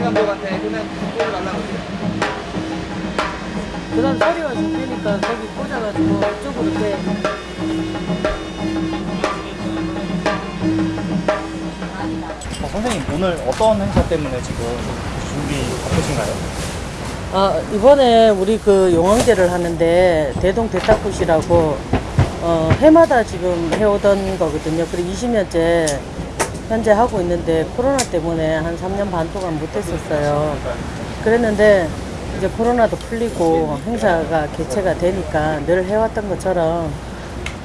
감독한테 그러면 골을 날라고 해요. 가을이와 좋으니까 거기 꽂아가지고 이쪽으로 이렇게 어, 선생님 오늘 어떤 행사 때문에 지금 준비 바쁘신가요? 아, 이번에 우리 그 용왕제를 하는데 대동 대탁굿이라고 어, 해마다 지금 해오던 거거든요. 그리고 20년째 현재 하고 있는데 코로나 때문에 한 3년 반 동안 못했었어요. 그랬는데 이제 코로나도 풀리고 행사가 개최가 되니까 늘 해왔던 것처럼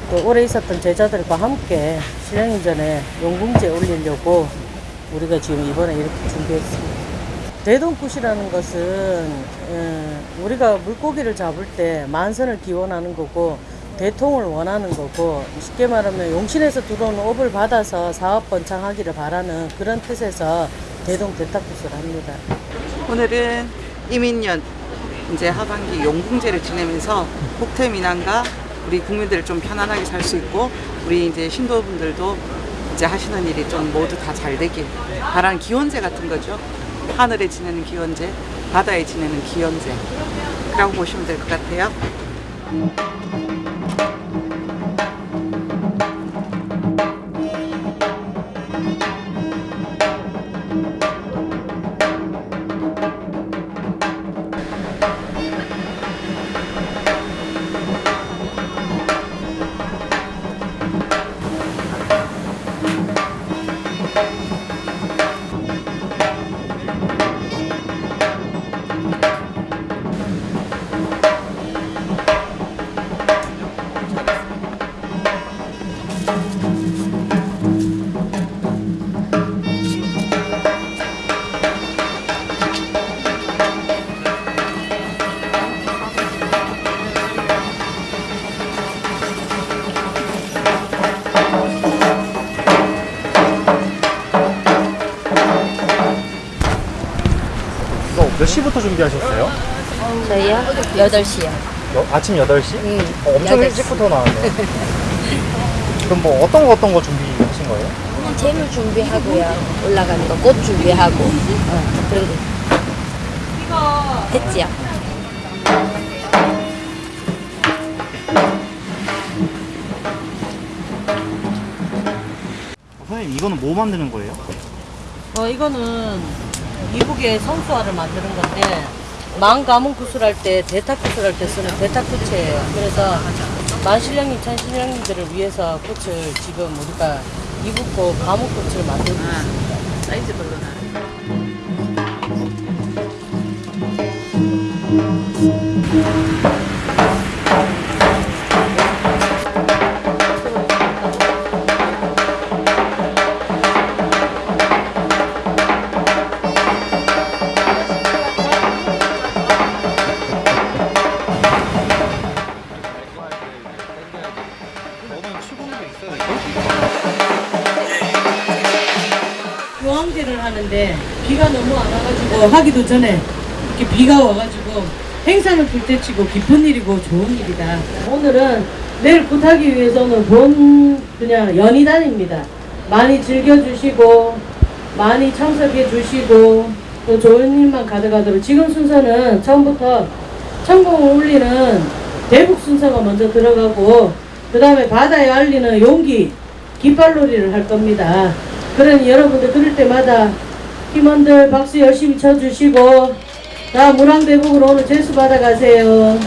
또 올해 있었던 제자들과 함께 신령인전에 용궁제 올리려고 우리가 지금 이번에 이렇게 준비했습니다. 대동굿이라는 것은 어, 우리가 물고기를 잡을 때 만선을 기원하는 거고 대통을 원하는 거고 쉽게 말하면 용신에서 들어오는 업을 받아서 사업 번창하기를 바라는 그런 뜻에서 대동 대탁굿을 합니다. 오늘은 이민년 이제 하반기 용궁제를 지내면서 국태 민안과 우리 국민들을 좀 편안하게 살 수 있고 우리 이제 신도분들도 이제 하시는 일이 좀 모두 다 잘 되길 바라는 기원제 같은 거죠. 하늘에 지내는 기원제, 바다에 지내는 기원제라고 보시면 될 것 같아요. 준비하셨어요? 저희요? 8시요. 여- 아침 8시? 응. 어, 엄청 8시. 일찍부터 나왔네요. 그럼 뭐 어떤 거 어떤 거 준비하신 거예요? 그냥 재물 준비하고요. 올라가는 거 꽃 준비하고. 어, 그런 거. 했지요? 어, 선생님 이거는 뭐 만드는 거예요? 어, 이거는 이북의 성수화를 만드는 건데 망 가문 구슬할 때 대탁 구슬할 때 쓰는 대탁 꽃이에요. 그래서 만신령님 찬신령님들을 위해서 꽃을 지금 우리가 이북고 가문 꽃을 만들고 있습니다. 사이즈별로 나. 교황제를 하는데 비가 너무 안 와가지고 하기도 전에 이렇게 비가 와가지고 행상을 불태치고 기쁜 일이고 좋은 일이다. 오늘은 내일 굿하기 위해서는 본 그냥 연희단입니다. 많이 즐겨주시고 많이 참석해 주시고 또 좋은 일만 가져가도록 지금 순서는 처음부터 천공을 울리는 대북 순서가 먼저 들어가고 그 다음에 바다에 알리는 용기 깃발놀이를 할 겁니다. 그러니 여러분들 들을 때마다 팀원들 박수 열심히 쳐주시고 다 문항대북으로 오늘 제수 받아가세요.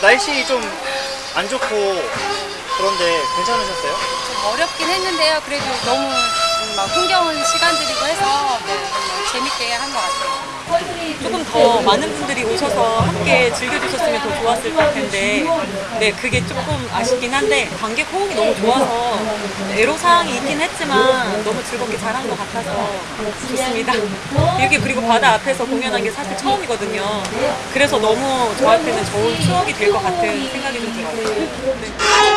날씨 좀 안 좋고 그런데 괜찮으셨어요? 좀 어렵긴 했는데요. 그래도 너무 음, 막 흥겨운 시간들이고 해서 네, 재밌게 한 것 같아요. 조금 더 많은 분들이 오셔서 함께 즐겨주셨으면 더 좋았을 것 텐데 네 그게 조금 아쉽긴 한데 관객 호응이 너무 좋아서 애로사항이 있긴 했지만 너무 즐겁게 잘한 것 같아서 좋습니다. 이렇게 그리고 바다 앞에서 공연한 게 사실 처음이거든요. 그래서 너무 저한테는 좋은 추억이 될 것 같은 생각이 좀 들어요. 네.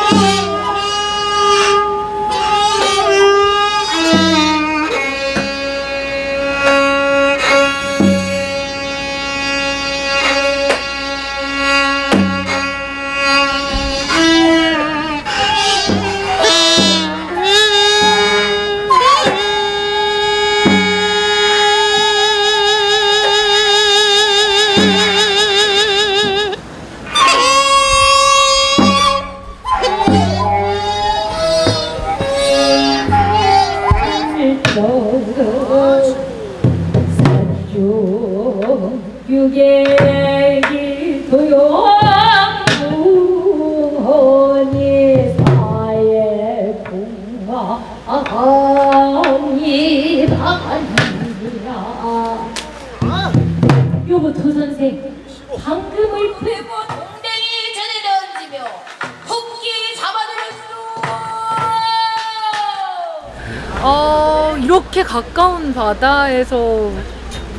바다에서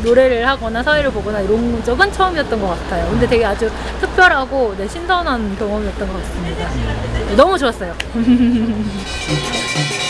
노래를 하거나 사회를 보거나 이런 적은 처음이었던 것 같아요. 근데 되게 아주 특별하고 네, 신선한 경험이었던 것 같습니다. 네, 너무 좋았어요.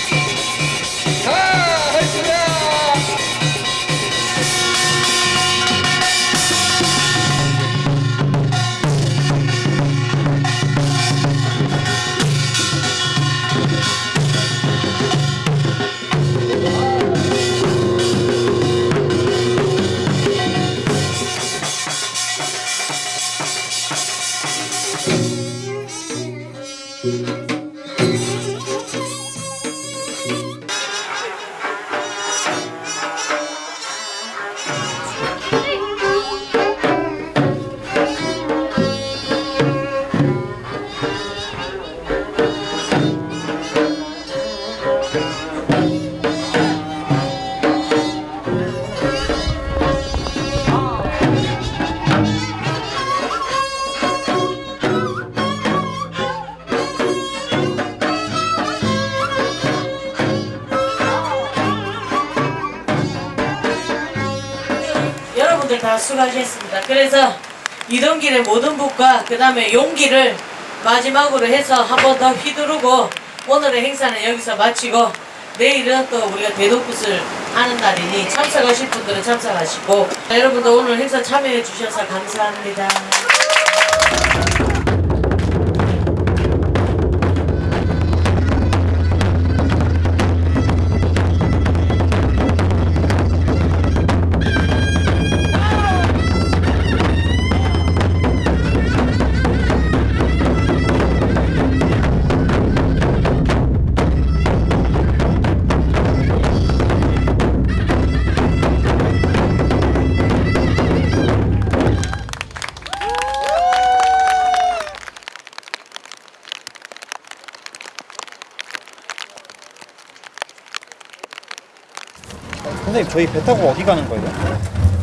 다 수고하셨습니다. 그래서 이동길의 모든 북과 그 다음에 용기를 마지막으로 해서 한 번 더 휘두르고 오늘의 행사는 여기서 마치고 내일은 또 우리가 대동굿을 하는 날이니 참석하실 분들은 참석하시고 여러분들 오늘 행사 참여해 주셔서 감사합니다. 선생님 저희 배 타고 어디 가는 거예요?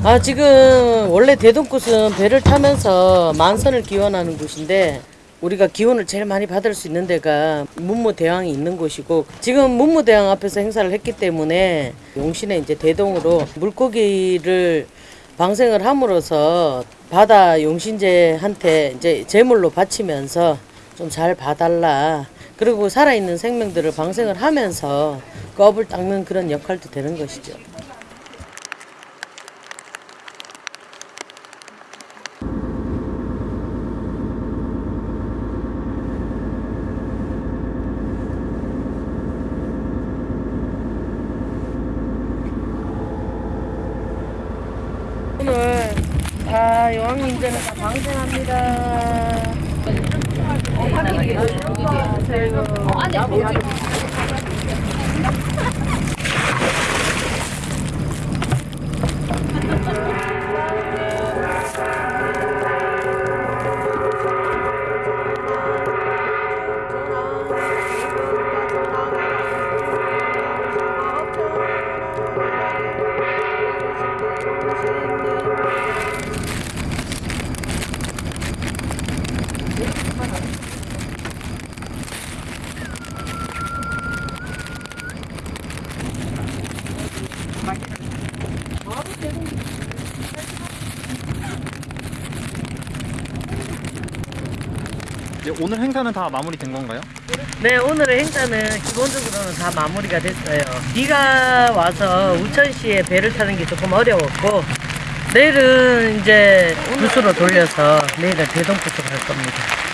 아 지금 원래 대동굿은 배를 타면서 만선을 기원하는 곳인데 우리가 기운을 제일 많이 받을 수 있는 데가 문무대왕이 있는 곳이고 지금 문무대왕 앞에서 행사를 했기 때문에 용신의 이제 대동으로 물고기를 방생을 함으로써 바다 용신제한테 이제 제물로 바치면서 좀 잘 봐달라 그리고 살아있는 생명들을 방생을 하면서 껍을 닦는 그런 역할도 되는 것이죠. 오늘 다 여왕님들은 다 방생합니다. 이 제 오늘 행사는 다 마무리된 건가요? 네, 오늘의 행사는 기본적으로는 다 마무리가 됐어요. 비가 와서 우천시에 배를 타는 게 조금 어려웠고, 내일은 이제 부스로 돌려서 내일은 대동부스로 갈 겁니다.